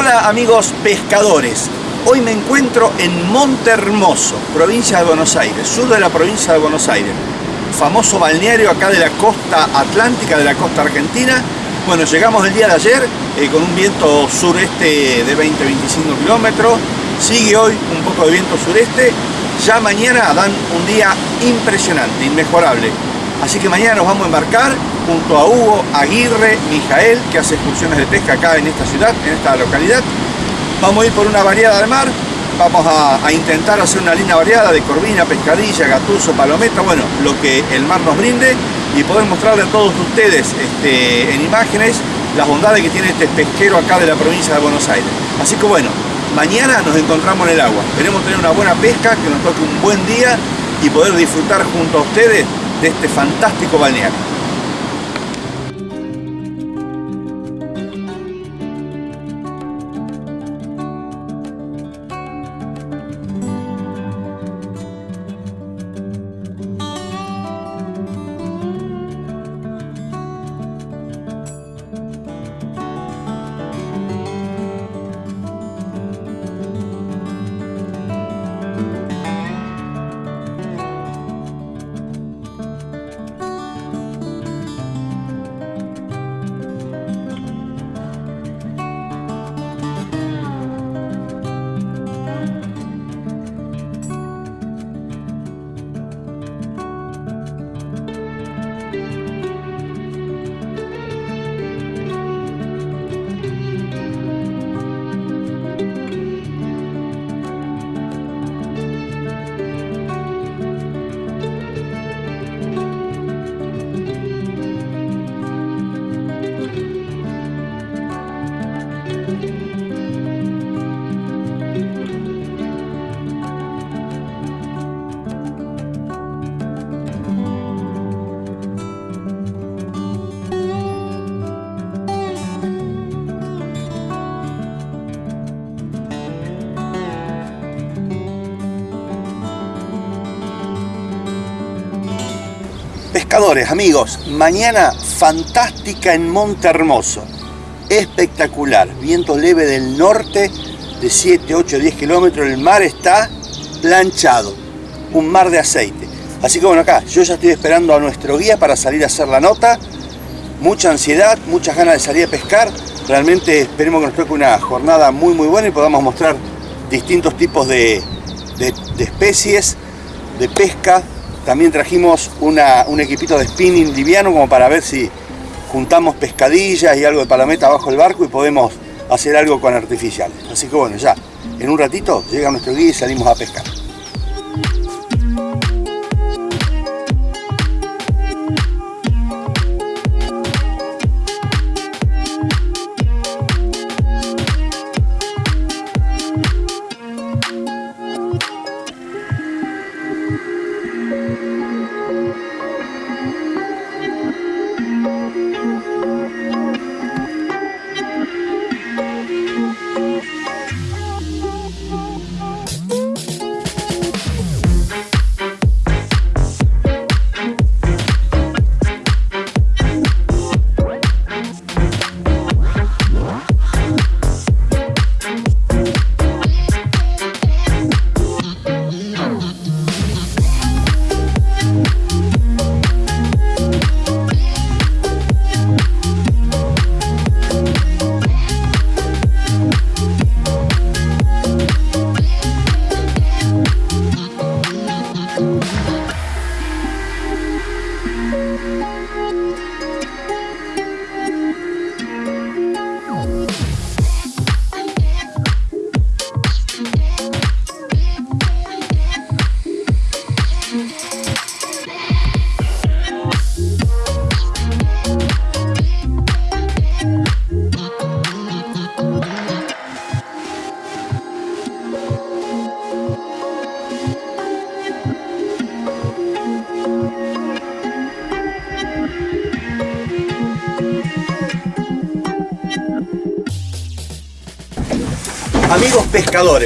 Hola amigos pescadores, hoy me encuentro en Monte Hermoso, provincia de Buenos Aires, sur de la provincia de Buenos Aires, famoso balneario acá de la costa atlántica, de la costa argentina. Bueno, llegamos el día de ayer eh, con un viento sureste de 20-25 kilómetros, sigue hoy un poco de viento sureste, ya mañana dan un día impresionante, inmejorable. Así que mañana nos vamos a embarcar junto a Hugo Aguirre Mijael, que hace excursiones de pesca acá en esta ciudad, en esta localidad. Vamos a ir por una variada de mar, vamos a, intentar hacer una línea variada de corvina, pescadilla, gatuso, palometa, bueno, lo que el mar nos brinde y poder mostrarle a todos ustedes este, en imágenes las bondades que tiene este pesquero acá de la provincia de Buenos Aires. Así que bueno, mañana nos encontramos en el agua. Queremos tener una buena pesca, que nos toque un buen día y poder disfrutar junto a ustedes de este fantástico balneario. Amigos, mañana fantástica en Monte Hermoso. Espectacular, viento leve del norte de 7, 8, 10 kilómetros. El mar está planchado, un mar de aceite. Así que bueno, acá yo ya estoy esperando a nuestro guía para salir a hacer la nota. Mucha ansiedad, muchas ganas de salir a pescar. Realmente esperemos que nos toque una jornada muy muy buena y podamos mostrar distintos tipos de especies, de pesca, también trajimos un equipito de spinning liviano como para ver si juntamos pescadillas y algo de palometa abajo del barco y podemos hacer algo con artificiales. Así que bueno, ya en un ratito llega nuestro guía y salimos a pescar.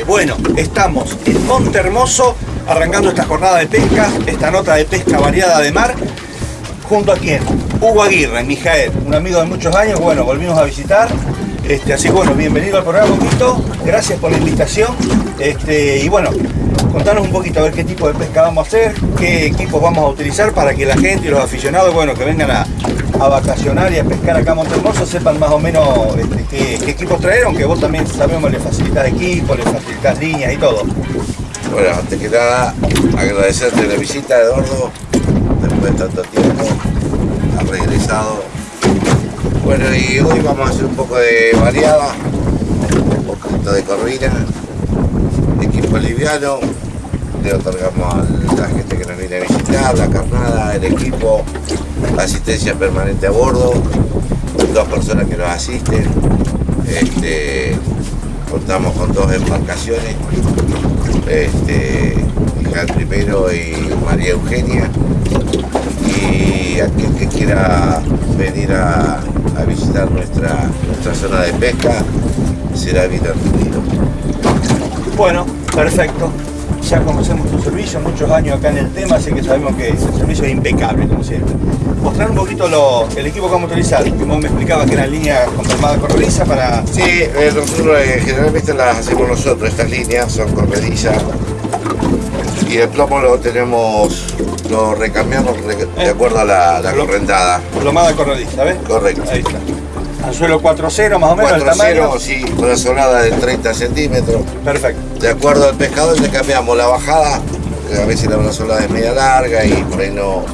Bueno, estamos en Monte Hermoso arrancando esta jornada de pesca, esta nota de pesca variada de mar. junto a quién? Hugo Aguirre, Mijael, un amigo de muchos años, bueno, volvimos a visitar. Este, así que bueno, bienvenido al programa, Huguito. Gracias por la invitación. Este, y bueno, contanos un poquito a ver qué tipo de pesca vamos a hacer, qué equipos vamos a utilizar para que la gente y los aficionados, bueno, que vengan a, a vacacionar y a pescar acá a Montehermoso sepan más o menos este, qué, equipos traer, aunque vos también sabemos le facilitas equipos, le facilitas líneas y todo. Bueno, antes que nada, agradecerte la visita, Eduardo, después de tanto tiempo, has regresado. Bueno, y hoy vamos a hacer un poco de variada, un poquito de corvina, equipo liviano, le otorgamos a la gente que nos viene a visitar, la carnada, el equipo, asistencia permanente a bordo, dos personas que nos asisten, este, contamos con dos embarcaciones, este, Miguel primero y María Eugenia, y aquel que quiera venir a, a visitar nuestra, nuestra zona de pesca será bien atendido. Bueno, perfecto. Ya conocemos tu servicio, muchos años acá en el tema, así que sabemos que el servicio es impecable, como siempre. Mostrar un poquito lo- el equipo que vamos a utilizar. Que vos me explicabas que eran líneas con palmada corrediza para... Sí, eh, nosotros eh, generalmente las hacemos nosotros, estas líneas son corredizas y el plomo lo tenemos, lo recambiamos re- de acuerdo a la, la correntada. Plomada corrediza, ¿ves? Correcto. Ahí está. Anzuelo 4-0 más o menos el 4-0, tamaño. sí, una solada de 30 centímetros. Perfecto. De acuerdo al pescador le cambiamos la bajada, que a veces la una solada es media larga y por ahí no,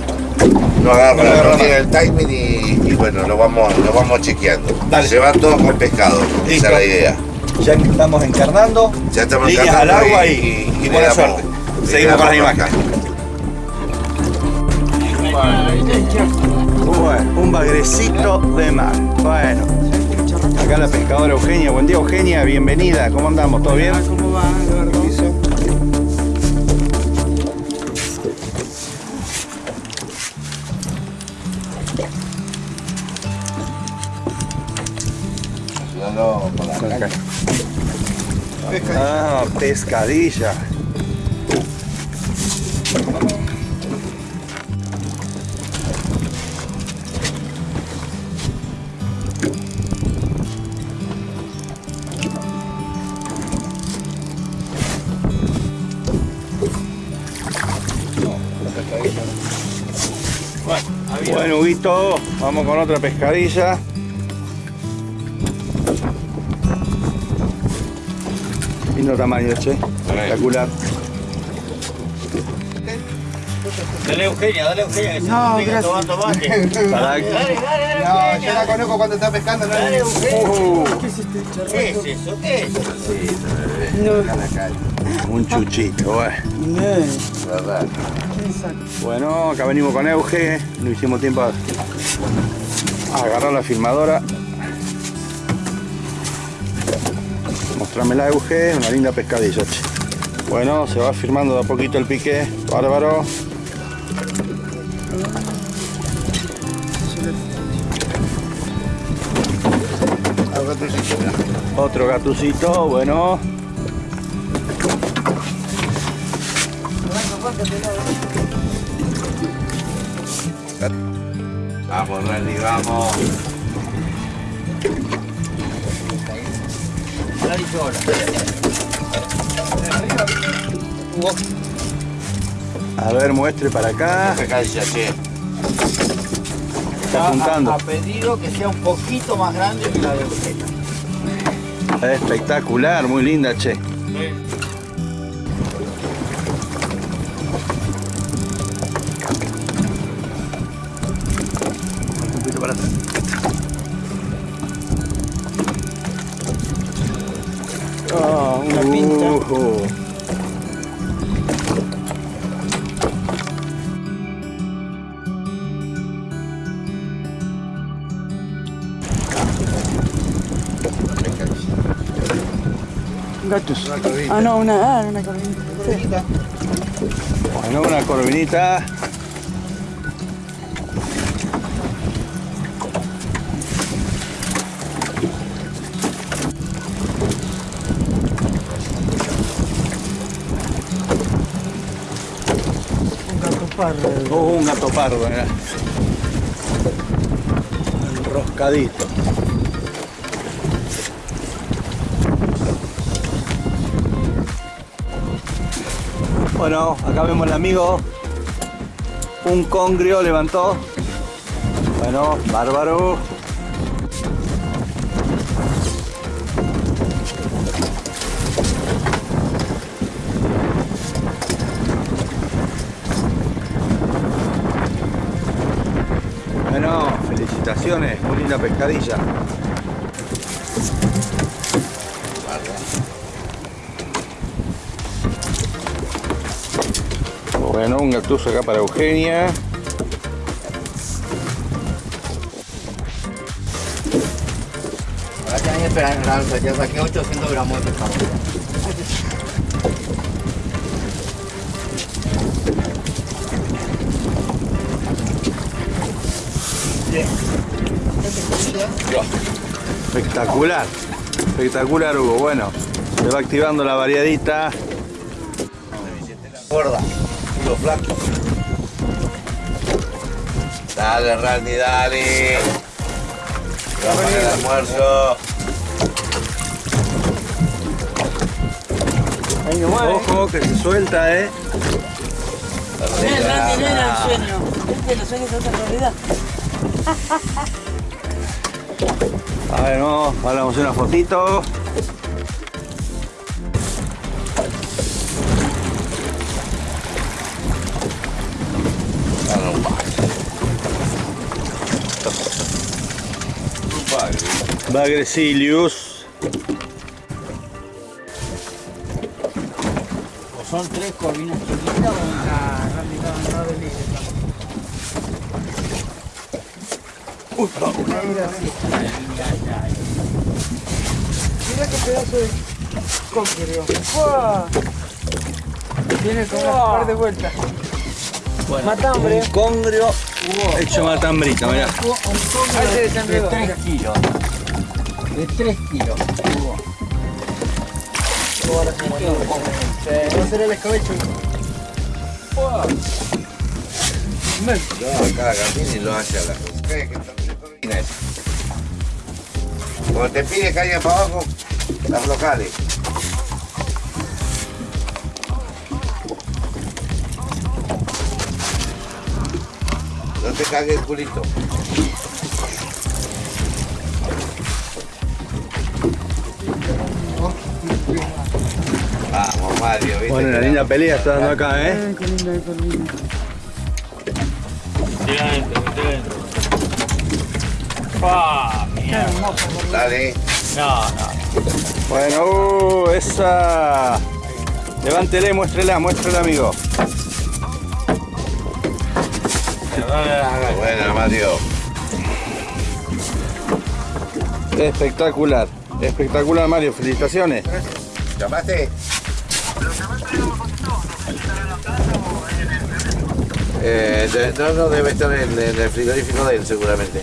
no agarra, No agarra no tiene el timing y, y bueno, lo vamos, lo vamos chequeando. Dale. Se van todos con pescado, Listo. esa es la idea. Ya estamos encarnando. Ya estamos líneas al agua y- y, y buena damos- suerte. Seguimos con las imágenes. Bueno, un bagrecito de mar. Bueno, acá la pescadora Eugenia. Buen día, Eugenia. Bienvenida. ¿Cómo andamos? ¿Todo bien? ¿Cómo va, Eduardo? Ayúdalo con la caña. Ah, pescadilla. Huguito, vamos con otra pescadilla. Lindo tamaño, che. Espectacular. Dale Eugenia, dale Eugenia, que se No, complica gracias. tomando mate. Dale, dale, dale, No, yo la conozco cuando está pescando. ¿no? dale Eugenia. Uh, ¿Qué es eso? ¿Qué es eso? Un chuchito, bueno. ¿Verdad? Bueno, acá venimos con Euge, no hicimos tiempo a, agarrar la filmadora. Mostrámela Euge, una linda pescadilla. che. Bueno, se va firmando de a poquito el pique, bárbaro. Otro gatucito, bueno. Vamos, Randy, vamos. Sola. A ver, muestre para acá. Está apuntando. A, a pedido que sea un poquito más grande que la de Eugenia. Espectacular, muy linda, che. Un Gatos. Ah, no, una, ah, una corvinita. Bueno, una corvinita. Oh, un gato pardo, mira. Enroscadito. Bueno, acá vemos el amigo. Un congrio levantó. Bueno, bárbaro. Linda pescadilla. Bueno, un gatuso acá para Eugenia. Ahora tienen que esperar en el alza, ya saqué 800 gramos de pescado. Espectacular, espectacular Hugo. Bueno, se va activando la variadita. Gorda, lo flaco. Dale, Randy, dale. Vamos al almuerzo. Ahí nomás, eh. Ojo que se suelta, eh. Ven, Randy, no era un sueño. Este los sueños son otra realidad. A ver, no, hacer una fotito. Bagresilius. O son tres corvinas chiquitas o una Randy estaba en de libre. Mira qué pedazo de congrio. ¡Fua! Tiene como un par de vueltas. Matambre. Un congrio hecho matambrita, mirá. Ahí se De desenredó. 3 kilos. De 3 kilos. Hugo. Va a ser el escabecho. No, cada Gardini lo hace a la ¿Qué? ¿Qué es? Cuando te pide que haya para abajo, las locales. No te cague el culito. Vamos, Mario, ¿viste? Bueno, una linda pelea está dando acá, eh. Qué linda corvina. Tira adentro, tira adentro. ¡Pah! Mierda. Dale. No, no. Bueno, uh, esa. Levántele, muéstrela, muéstrela, amigo. Buena, Mario. Espectacular, espectacular, Mario. Felicitaciones. ¿Llamaste? Eh, no, no, debe estar en, en el frigorífico de él seguramente.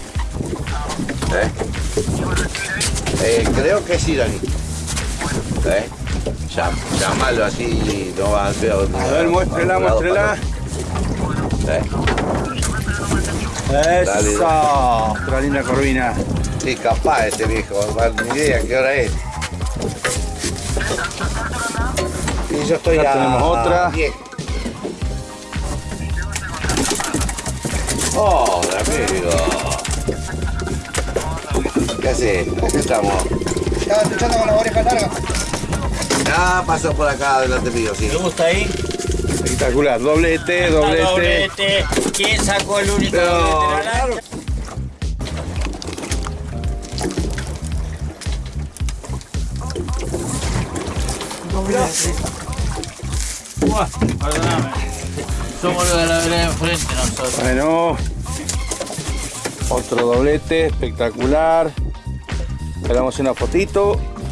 Eh, creo que es iraní. ¿Eh? Llámalo así, no va a ser... A ver, muéstrela, muéstrela. ¿Eh? Eso. Otra linda corvina. Sí, capaz este viejo, no, ni idea qué hora es. Y yo estoy Acá a tenemos otra. 10. Hola, amigo. ¿Qué haces? Acá estamos. Estaba escuchando con la oreja larga. Ya pasó por acá delante mío, sí. ¿Te gusta ahí? Espectacular. Doblete, Ah, doblete. doblete. ¿Quién sacó el único No, doblete de la lancha? Buah, Perdóname. Somos los de la vereda enfrente nosotros. Bueno. Otro doblete, espectacular. Le una fotito.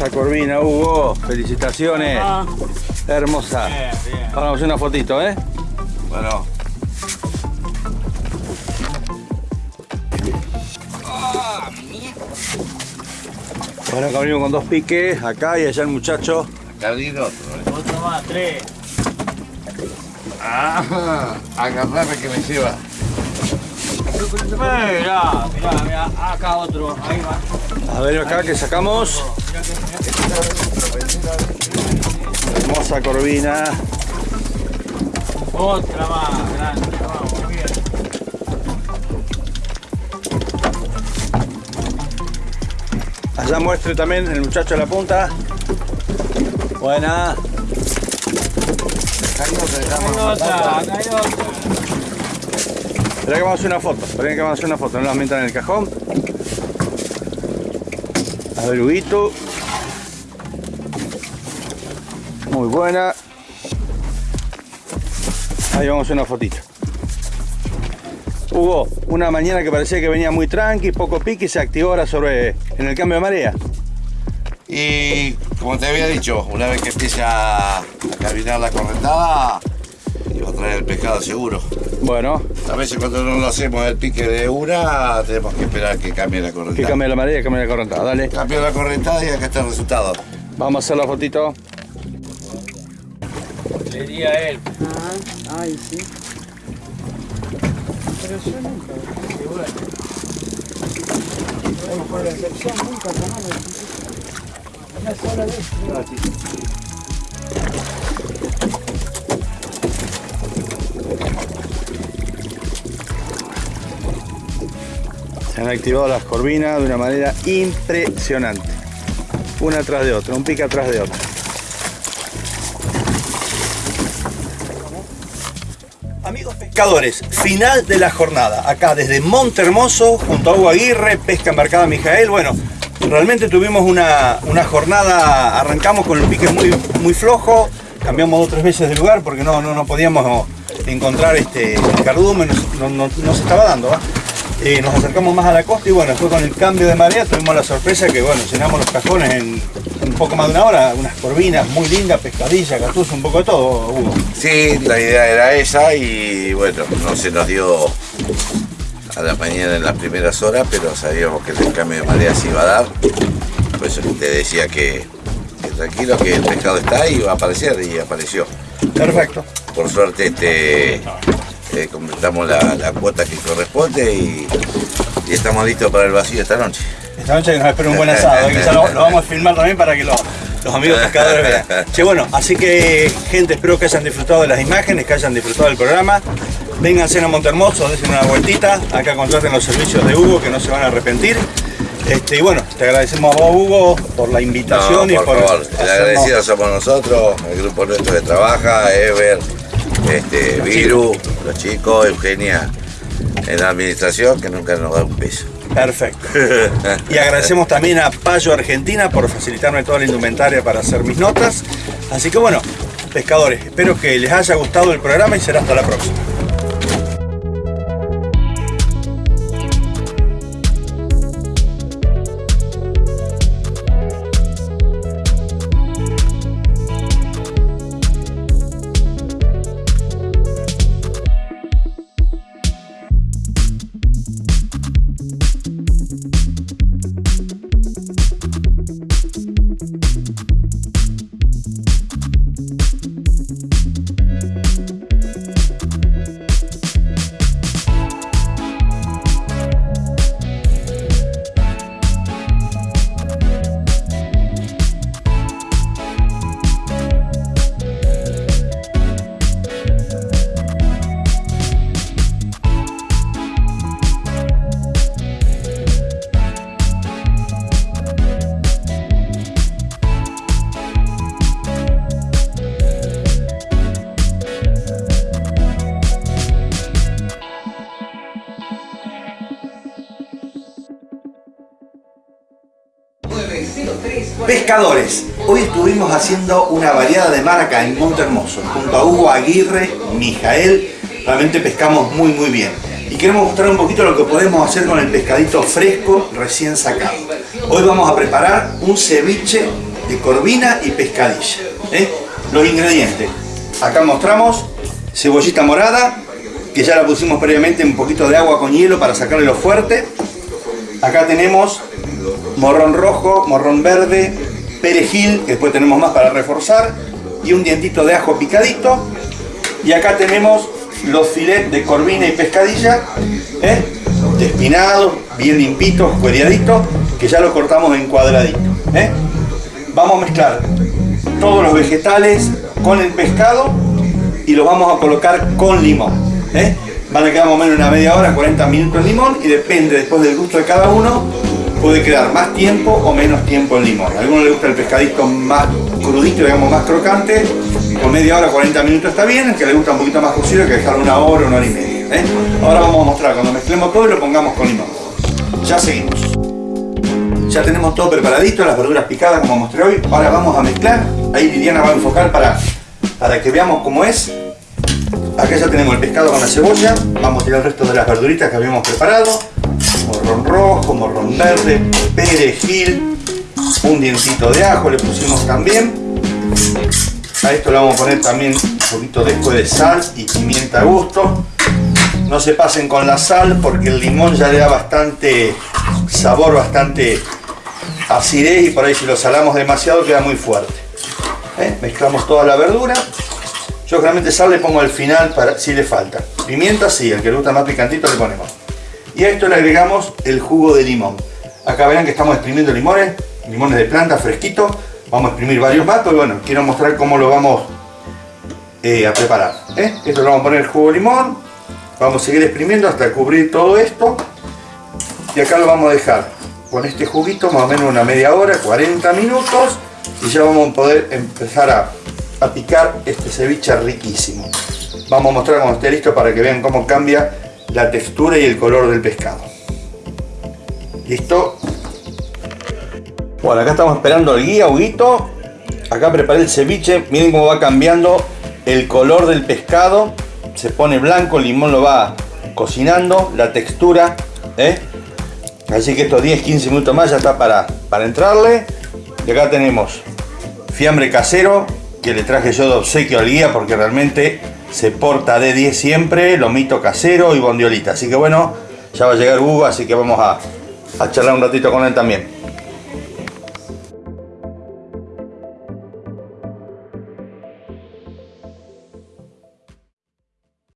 Hermosa corvina, Hugo. Felicitaciones. Ah, Hermosa. Bien, bien. Ahora vamos a hacer una fotito, ¿eh? Bueno, Bueno, acá venimos con dos piques, acá y allá el muchacho. acá otro. ¿eh? Otro más, tres. Ah, agarrame que me lleva. Mirá, mirá, mirá. Acá otro. Ahí va. A ver acá que sacamos. Hermosa corvina. Otra más grande. Vamos, bien. Allá muestre también el muchacho de la punta. Buena. Hay otra, hay otra. Espera que vamos a hacer una foto. Espera que vamos a hacer una foto. No las metan en el cajón. A ver, Huguito. Muy buena. Ahí vamos a una fotito. Hugo, una mañana que parecía que venía muy tranqui, poco pique se activó ahora sobre en el cambio de marea. Y como te había dicho, una vez que empiece a, a caminar la correntada, iba a traer el pescado seguro. Bueno, A veces cuando no lo hacemos el pique de una, tenemos que esperar que cambie la que correntada. cambie la marea, que cambie la correntada. Dale, Cambió la correntada y acá está el resultado. vamos a hacer la fotito. Le di a él. ah, ay, sí. Pero yo nunca. Y bueno. Bueno, por la excepción, nunca tomamos. Una sola vez. Han activado las corvinas de una manera impresionante. Una tras de otra, un pique atrás de otra. Amigos pescadores, final de la jornada. Acá desde Monte Hermoso, junto a Hugo Aguirre, Pesca Embarcada Mijael. Bueno, realmente tuvimos una, una jornada, arrancamos con el pique muy, muy flojo, cambiamos dos o tres veces de lugar porque no, no, no podíamos encontrar este cardumen, no, no- no- se estaba dando. Eh, nos acercamos más a la costa y bueno, después con el cambio de marea tuvimos la sorpresa que bueno, llenamos los cajones en un poco más de una hora, unas corvinas muy lindas, pescadilla, gatuz, un poco de todo, Hugo. Sí, la idea era esa y bueno, no se nos dio a la mañana en las primeras horas, pero sabíamos que el cambio de marea se iba a dar. Por eso te decía que, que tranquilo, que el pescado está y va a aparecer y apareció. Perfecto. Por suerte este, eh, completamos la, la cuota que corresponde y, y estamos listos para el vacío esta noche. Esta noche nos espera un buen asado, ¿eh? lo, lo vamos a filmar también para que lo- los amigos pescadores vean. Che, bueno, así que gente, espero que hayan disfrutado de las imágenes, que hayan disfrutado del programa. Vénganse a Montermoso, den una vueltita, acá contraten los servicios de Hugo que no se van a arrepentir. Este, y bueno, te agradecemos a vos Hugo por la invitación No, y por favor, el agradecido somos nosotros, el grupo nuestro que trabaja, Ever, este, Viru, los chicos, Eugenia en la administración, que nunca nos da un peso. Perfecto. Y agradecemos también a Payo Argentina por facilitarme toda la indumentaria para hacer mis notas. Así que bueno, pescadores, espero que les haya gustado el programa y será hasta la próxima. Pescadores, hoy estuvimos haciendo una variada de mar acá en Monte Hermoso, junto a Hugo Aguirre, Mijael, realmente pescamos muy muy bien. Y queremos mostrar un poquito lo que podemos hacer con el pescadito fresco recién sacado. Hoy vamos a preparar un ceviche de corvina y pescadilla. ¿eh? Los ingredientes. Acá mostramos cebollita morada, que ya la pusimos previamente en un poquito de agua con hielo para sacarle lo fuerte. Acá tenemos morrón rojo, morrón verde, perejil, que después tenemos más para reforzar, y un dientito de ajo picadito. Y acá tenemos los filets de corvina y pescadilla, ¿eh? bien limpitos, cueriaditos, que ya los cortamos en cuadraditos. ¿eh? Vamos a mezclar todos los vegetales con el pescado y los vamos a colocar con limón. ¿eh? Van a quedar más o menos una media hora, 40 minutos el limón y depende después del gusto de cada uno, puede quedar más tiempo o menos tiempo el limón. A algunos les gusta el pescadito más crudito, digamos más crocante, con media hora, 40 minutos está bien, el que le gusta un poquito más cocido que dejarlo una hora, una hora y media. ¿eh? Ahora vamos a mostrar cuando mezclemos todo y lo pongamos con limón. Ya seguimos. Ya tenemos todo preparadito, las verduras picadas como mostré hoy. Ahora vamos a mezclar. Ahí Liliana va a enfocar para, para que veamos cómo es. Acá ya tenemos el pescado con la cebolla. Vamos a tirar el resto de las verduritas que habíamos preparado. Morrón rojo, morrón verde, perejil, un dientito de ajo le pusimos también. A esto le vamos a poner también un poquito después de sal y pimienta a gusto. No se pasen con la sal porque el limón ya le da bastante sabor, bastante acidez y por ahí si lo salamos demasiado queda muy fuerte. ¿Eh? Mezclamos toda la verdura. Yo generalmente sal le pongo al final para si le falta. Pimienta sí, el que le gusta más picantito le ponemos. Y a esto le agregamos el jugo de limón. Acá verán que estamos exprimiendo limones, limones de planta fresquitos. Vamos a exprimir varios más, pero bueno, quiero mostrar cómo lo vamos eh, a preparar. ¿eh? Esto lo vamos a poner el jugo de limón. Vamos a seguir exprimiendo hasta cubrir todo esto. Y acá lo vamos a dejar con este juguito más o menos una media hora, 40 minutos. Y ya vamos a poder empezar a, a picar este ceviche riquísimo. Vamos a mostrar cuando esté listo para que vean cómo cambia la textura y el color del pescado. ¿Listo? Bueno, acá estamos esperando el guía, Huguito. Acá preparé el ceviche. Miren cómo va cambiando el color del pescado. Se pone blanco, el limón lo va cocinando, la textura. ¿eh? Así que estos 10-15 minutos más ya está para, para entrarle. Y acá tenemos fiambre casero que le traje yo de obsequio al guía porque realmente se porta de 10 siempre, lomito casero y bondiolita. Así que bueno, ya va a llegar Hugo, así que vamos a, a charlar un ratito con él también.